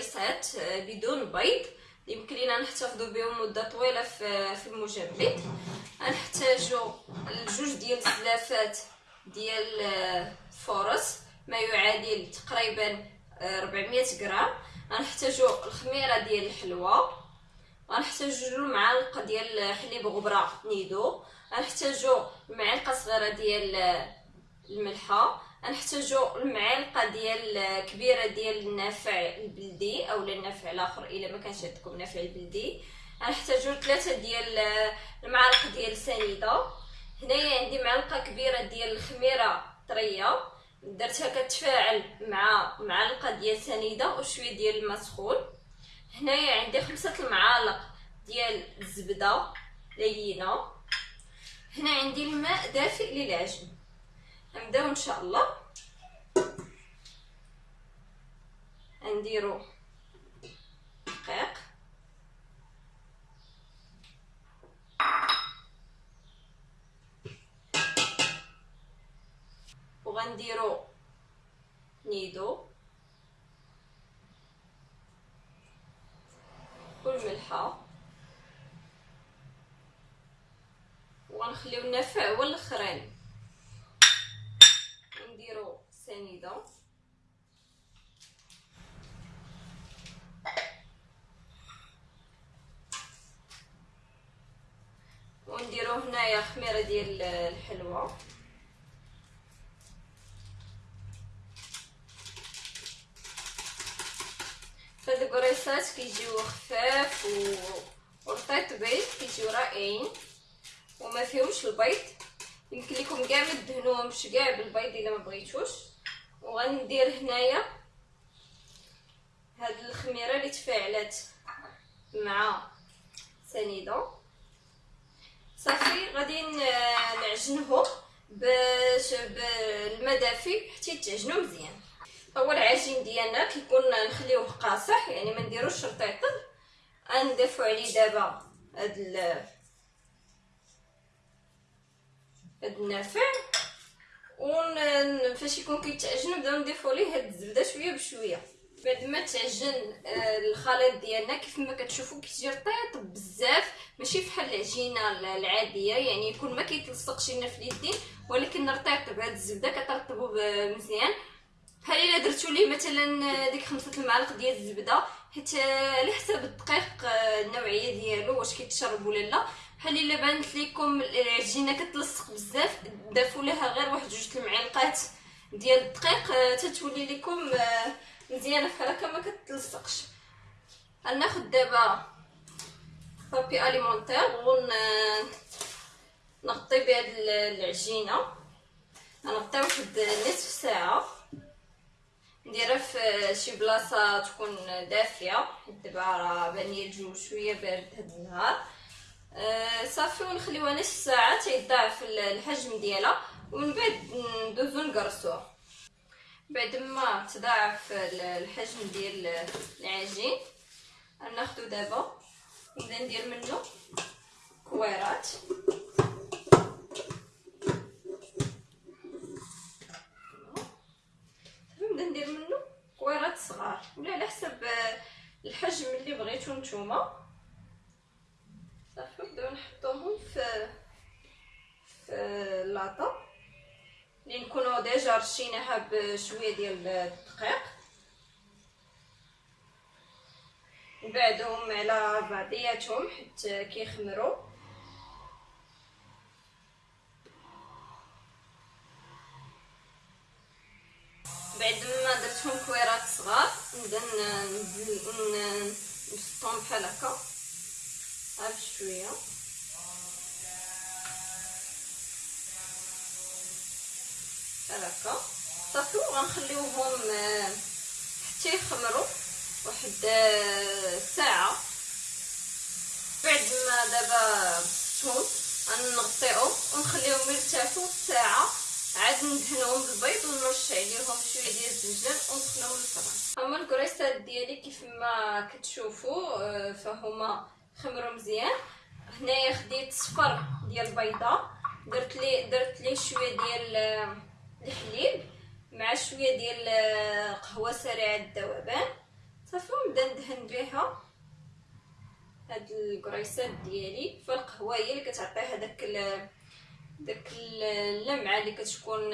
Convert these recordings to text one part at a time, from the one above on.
قريصات آه، بدون بيض. يمكن لينا نحتفظوا بهم مدة طويلة في في المجمد. غنحتاجوا الجوج ديال الزلافات ديال آه، الفرص ما يعادل تقريبا 400 غرام. غنحتاجوا الخميرة ديال الحلوى. غنحتاجوا معلقه ديال حليب غبرة نيدو. غنحتاجوا معلقة صغيرة ديال الملحة. غنحتاجو المعلقة ديال كبيرة ديال النافع البلدي أو النافع الآخر إلا ما كانش عندكم نافع البلدي. غنحتاجو ثلاثة ديال المعالق ديال السنيده هنايا عندي معلقة كبيرة ديال الخميرة طرية. درتها كتفاعل مع معلقة ديال سنيدة وشويه ديال الماء سخون هنايا عندي خمسة المعالق ديال الزبدة لينة. هنا عندي الماء دافئ للعجن. نبداو إن شاء الله. نديرو دقيق. وغنديرو نيدو. والملحه وغنخليو النافع هو الاخراني سنيده ونديرو هنايا خميرة ديال الحلوى هاد الكريسات كيجيو خفاف و ورطيطبين كيجيو رائعين. وما فيهمش البيض. يمكن لكم كاع ما تدهنوهمش كاع بالبيض إلا ما بغيتوش. وغندير هنايا هاد الخميرة اللي تفاعلات مع سنيده صافي غادي نعجنهم باش بالماء دافي حتى يتعجنوا مزيان. اول عجين ديالنا كيكون نخليوه قاصح يعني ما نديروش رطيطل غنضيفو عليه دابا هاد هاد النافع. فاش يكون كيتعجن نبداو نضيفو ليه هاد الزبدة شوية بشوية. بعد ما تعجن آه، الخليط ديالنا كيف ما كتشوفوا كيجي رطيط بزاف ماشي بحال العجينة العادية يعني يكون ما كيتلصقش لنا في اليدين ولكن رطيط بهاد الزبدة كترطبو مزيان. بحال إلا درتو ليه مثلا ديك خمسة المعالق ديال الزبدة؟ حيت على حساب الدقيق آه، النوعية ديالو واش كيتشرب ولا لا. بحال إلا بانت لكم العجينة كتلصق بزاف ضافوا لها غير واحد جوج المعالق ديال الدقيق آه، تتولي لكم آه، مزيانة بحال هكا ما كتلصقش. غناخذ دابا بابي اليمونتير ون نغطي بهاد العجينة. غنغطيها واحد نصف ساعة. نديرها في شي بلاصه تكون دافيه حيت دابا راه بان الجو شوية بارد هاد النهار آه صافي ونخليوها نص ساعه تيضاعف الحجم ديالها ومن بعد ندوزو نقرصوها بعد ما تضاعف الحجم ديال العجين ناخذو دابا نبدا ندير منه كويرات نبدا ندير منه كويرات صغار ولا على حسب الحجم اللي بغيتو نتوما. صافي نبداو نحطوهم في في اللاطه اللي نكونوا ديجا رشيناها بشوية ديال الدقيق. نبعدهم على بعضياتهم حتى كيخمروا بعد ما درتهم كويرات صغار نبدأ نبسطهم بحال هكا. غير بشويه بحال هكا. صافي وغنخليوهم آه، حتى يخمروا واحد آه، ساعة. بعد ما دابا بسطهم غنغطيهم ونخليهم يرتاحوا ساعة. عاد ندهنهم بالبيض ونرش عليهم شوية ديال الزنجان وندخلهم للفران هما الكريستات ديالي كيف ما كتشوفوا آه، فهما خمروا مزيان. هنايا خديت صفر ديال البيضة. درت لي درت ليه شوية ديال الحليب مع شوية ديال آه، قهوة سريعة الذوبان صافي ونبدا ندهن بها هاد الكريسات ديالي. فالقهوه هي اللي كتعطي هذاك داك اللمعة اللي كتكون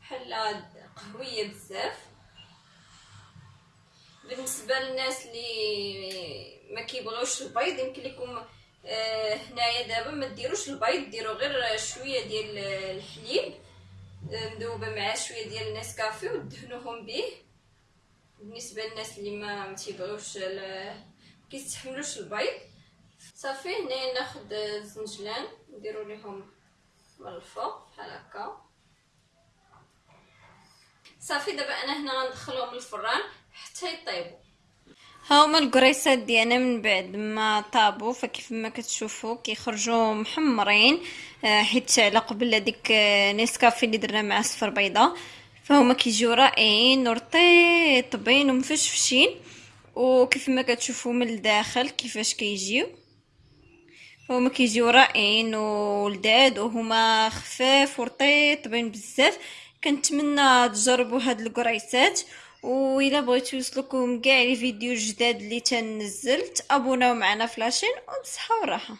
بحال قهوية بزاف. بالنسبة للناس اللي ما كيبغيوش البيض يمكن لكم آه هنايا دابا ما ديروش البيض ديروا غير شوية ديال الحليب آه، مذوبة مع شوية ديال النسكافيه ودهنوهم به بالنسبة للناس اللي ما متيبغيوش كيستحملوش البيض. صافي هنا ناخذ الزنجلان نديرو ليهم من الفوق بحال هكا. صافي دابا أنا هنا غندخلهم للفران. حتى يطيبوا هاهما الكريسات ديالنا من بعد ما طابوا فكيف ما كتشوفوا كيخرجوا محمرين آه، حيت على قبل هذيك آه، نيسكافي اللي درنا مع صفر بيضة. فهما كيجيو رائعين ورطيطبين ومفشفشين. وكيف ما كتشوفوا من الداخل كيفاش كيجيو. هما كيجيو رائعين ولداد وهما خفاف ورطيطبين بزاف. كنتمنى تجربوا هاد الكريسات. و بغيتو يوصلكم كاع les vidéos جداد اللي تنزل تأبوناو معنا في la chaîne وبصحة وراحة.